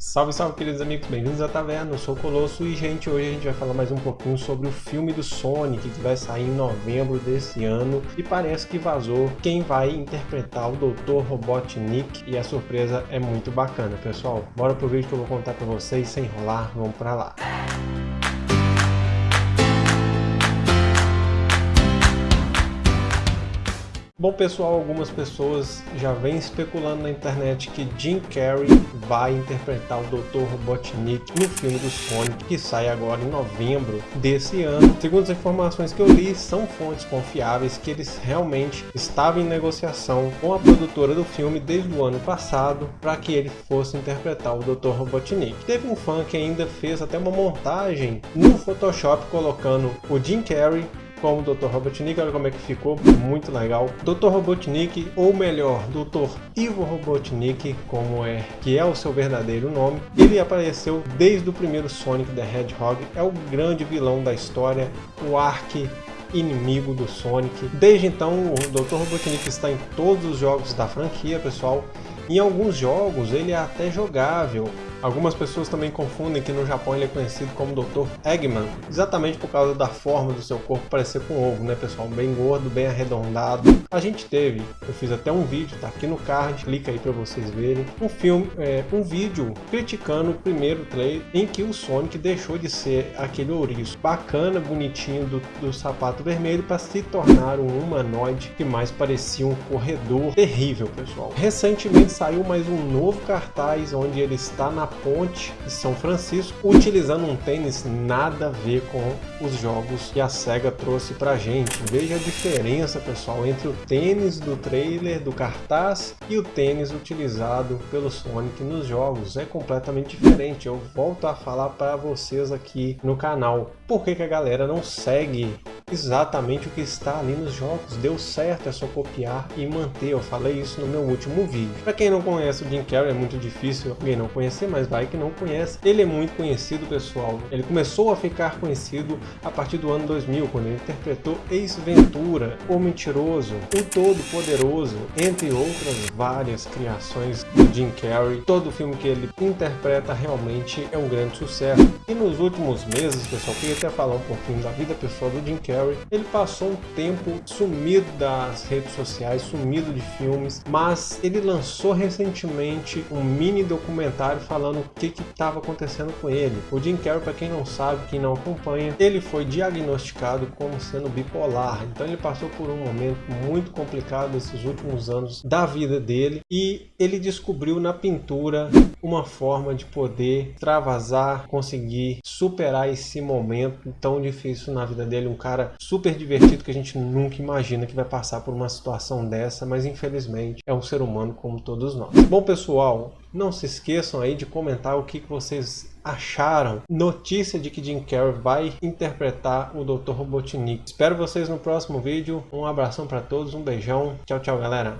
Salve, salve, queridos amigos, bem-vindos à Taverna, eu sou o Colosso e, gente, hoje a gente vai falar mais um pouquinho sobre o filme do Sonic que vai sair em novembro desse ano e parece que vazou quem vai interpretar o Dr. Robotnik e a surpresa é muito bacana, pessoal. Bora pro vídeo que eu vou contar pra vocês, sem enrolar, vamos pra lá. Bom pessoal, algumas pessoas já vêm especulando na internet que Jim Carrey vai interpretar o Dr. Robotnik no filme do Sonic que sai agora em novembro desse ano. Segundo as informações que eu li, são fontes confiáveis que eles realmente estavam em negociação com a produtora do filme desde o ano passado para que ele fosse interpretar o Dr. Robotnik. Teve um fã que ainda fez até uma montagem no Photoshop colocando o Jim Carrey como Dr. Robotnik, olha como é que ficou, muito legal. Dr. Robotnik, ou melhor, Dr. Ivo Robotnik, como é, que é o seu verdadeiro nome, ele apareceu desde o primeiro Sonic the Hedgehog, é o grande vilão da história, o arque inimigo do Sonic. Desde então, o Dr. Robotnik está em todos os jogos da franquia, pessoal. Em alguns jogos ele é até jogável, Algumas pessoas também confundem que no Japão ele é conhecido como Dr. Eggman, exatamente por causa da forma do seu corpo parecer com ovo, né pessoal? Bem gordo, bem arredondado. A gente teve, eu fiz até um vídeo, tá aqui no card, clica aí para vocês verem, um filme, é, um vídeo criticando o primeiro trailer em que o Sonic deixou de ser aquele ouriço bacana, bonitinho do, do sapato vermelho para se tornar um humanoide que mais parecia um corredor terrível, pessoal. Recentemente saiu mais um novo cartaz onde ele está na ponte de São Francisco, utilizando um tênis nada a ver com os jogos que a SEGA trouxe pra gente. Veja a diferença, pessoal, entre o tênis do trailer, do cartaz, e o tênis utilizado pelo Sonic nos jogos. É completamente diferente. Eu volto a falar para vocês aqui no canal. Por que, que a galera não segue exatamente o que está ali nos jogos. Deu certo, é só copiar e manter. Eu falei isso no meu último vídeo. Para quem não conhece o Jim Carrey, é muito difícil alguém não conhecer, mas vai que não conhece. Ele é muito conhecido, pessoal. Ele começou a ficar conhecido a partir do ano 2000, quando ele interpretou Ace Ventura, O Mentiroso, O Todo-Poderoso, entre outras várias criações do Jim Carrey. Todo filme que ele interpreta realmente é um grande sucesso. E nos últimos meses, pessoal, queria até falar um pouquinho da vida pessoal do Jim Carrey ele passou um tempo sumido das redes sociais, sumido de filmes, mas ele lançou recentemente um mini documentário falando o que estava acontecendo com ele. O Jim Carrey, para quem não sabe, quem não acompanha, ele foi diagnosticado como sendo bipolar, então ele passou por um momento muito complicado nesses últimos anos da vida dele e ele descobriu na pintura uma forma de poder travasar, conseguir superar esse momento tão difícil na vida dele, um cara super divertido que a gente nunca imagina que vai passar por uma situação dessa, mas infelizmente é um ser humano como todos nós. Bom pessoal, não se esqueçam aí de comentar o que vocês acharam. Notícia de que Jim Carrey vai interpretar o Dr. Robotnik. Espero vocês no próximo vídeo. Um abração para todos, um beijão. Tchau, tchau, galera.